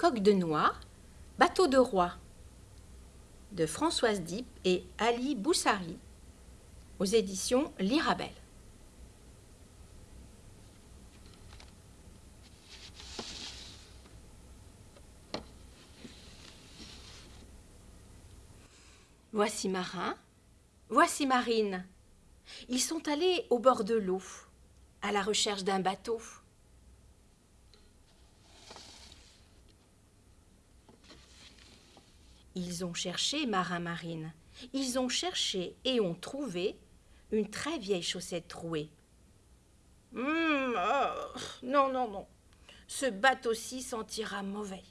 Coque de noix, bateau de roi de Françoise Dip et Ali Boussari aux éditions L'Irabelle. Voici Marin, voici Marine. Ils sont allés au bord de l'eau, à la recherche d'un bateau. Ils ont cherché Marin Marine. Ils ont cherché et ont trouvé une très vieille chaussette trouée. Hum, oh, non, non, non. Ce bateau-ci sentira mauvais.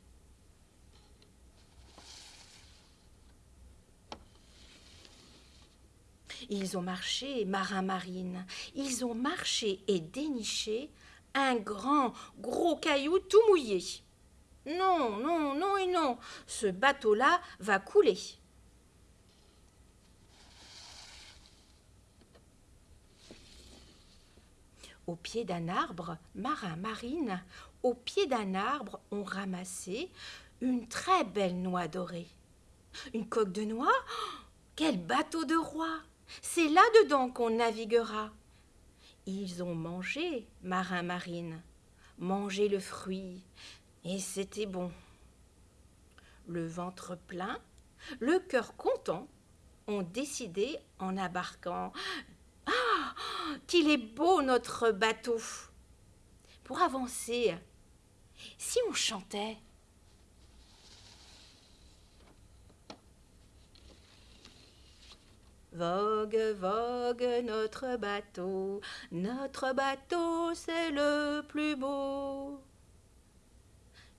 Ils ont marché, marin marine, ils ont marché et déniché un grand, gros caillou tout mouillé. Non, non, non et non, ce bateau-là va couler. Au pied d'un arbre, marin marine, au pied d'un arbre, ont ramassé une très belle noix dorée. Une coque de noix? Quel bateau de roi C'est là-dedans qu'on naviguera. Ils ont mangé, marin marine, mangé le fruit, et c'était bon. Le ventre plein, le cœur content, ont décidé en embarquant Ah Qu'il est beau notre bateau Pour avancer, si on chantait Vogue, vogue notre bateau, notre bateau c'est le plus beau.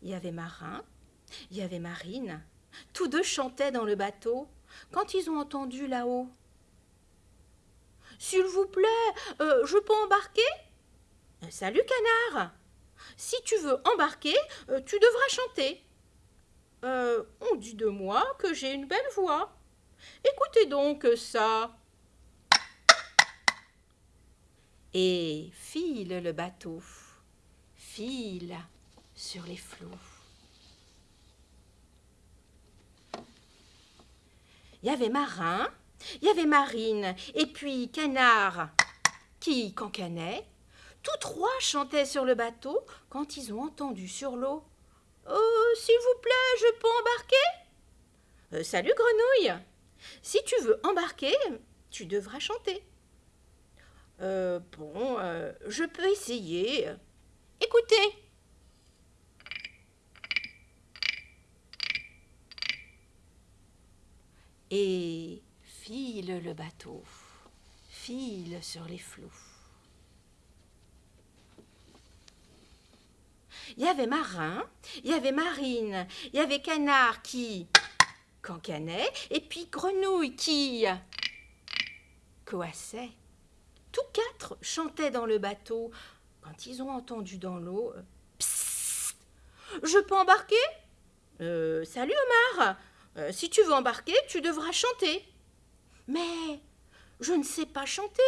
Il y avait Marin, il y avait Marine. Tous deux chantaient dans le bateau quand ils ont entendu là-haut. S'il vous plaît, euh, je peux embarquer? Euh, Salut, canard Si tu veux embarquer, euh, tu devras chanter. on dit de moi que j'ai une belle voix. Écoutez donc ça. Et file le bateau, file sur les flots. Il y avait Marin, il y avait Marine, et puis Canard qui cancanait. Tous trois chantaient sur le bateau quand ils ont entendu sur l'eau Oh, s'il vous plaît, je peux embarquer? Euh, Salut Grenouille Si tu veux embarquer, tu devras chanter. Euh, bon, euh, je peux essayer. Écoutez et file le bateau, file sur les flots. Il y avait Marin, il y avait Marine, il y avait Canard qui cancanait, et puis Grenouille qui coassait. Tous quatre chantaient dans le bateau. Quand ils ont entendu dans l'eau Psst Je peux embarquer? Euh, Salut Omar euh, si tu veux embarquer, tu devras chanter. Mais je ne sais pas chanter.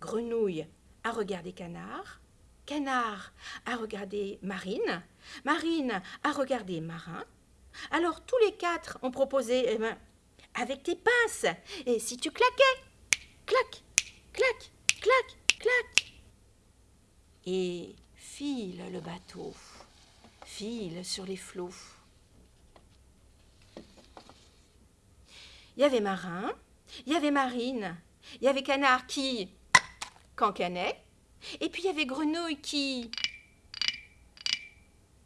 Grenouille a regardé Canard, Canard a regardé Marine, Marine a regardé Marin. Alors tous les quatre ont proposé, eh ben, avec tes pinces, et si tu claquais, clac, clac, clac, clac. Et file le bateau, file sur les flots. Il y avait Marin, il y avait Marine, il y avait Canard qui cancanait, et puis il y avait Grenouille qui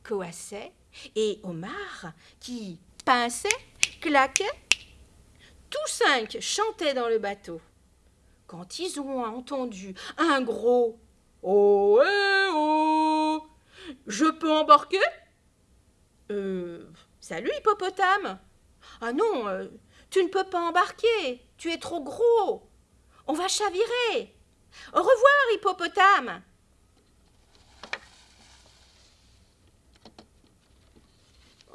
coassait, et Omar qui pinçait, claquait. Tous cinq chantaient dans le bateau. Quand ils ont entendu un gros Oh, eh, oh Je peux embarquer? Euh. Salut, hippopotame Ah non, euh, tu ne peux pas embarquer, tu es trop gros. On va chavirer. Au revoir, hippopotame.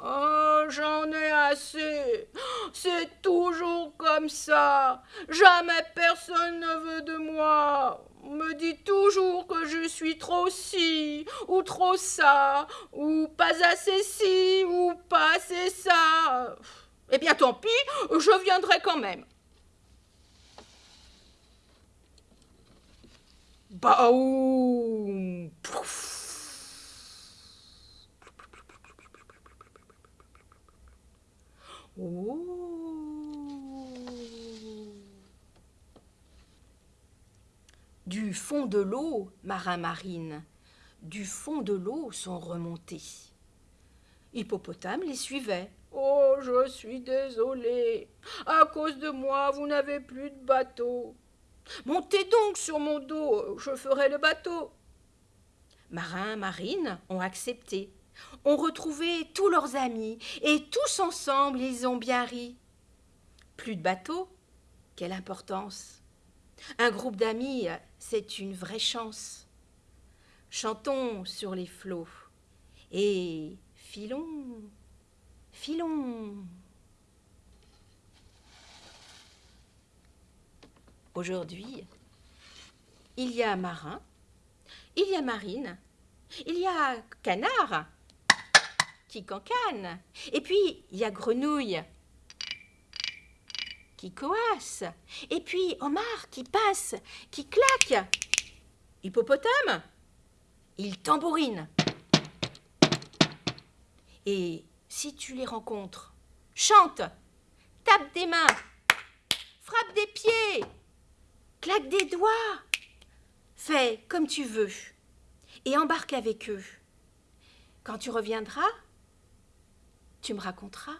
Oh, j'en ai assez. C'est toujours comme ça. Jamais personne ne veut de moi. Me me dit toujours que je suis trop ci, ou trop ça, ou pas assez ci, ou pas assez ça. Eh bien, tant pis, je viendrai quand même. Baoum Du fond de l'eau, marin marine, du fond de l'eau sont remontés. Hippopotame les suivait. Oh, je suis désolé. À cause de moi, vous n'avez plus de bateau. Montez donc sur mon dos, je ferai le bateau. Marin, marine ont accepté ont retrouvé tous leurs amis, et tous ensemble ils ont bien ri. Plus de bateaux Quelle importance Un groupe d'amis, c'est une vraie chance. Chantons sur les flots et filons, filons. Aujourd'hui, il y a marin, il y a marine, il y a canard, qui cancane. Et puis, il y a Grenouille qui coasse. Et puis, Omar qui passe, qui claque. Hippopotame, il tambourine. Et si tu les rencontres, chante, tape des mains, frappe des pieds, claque des doigts, fais comme tu veux et embarque avec eux. Quand tu reviendras, tu me raconteras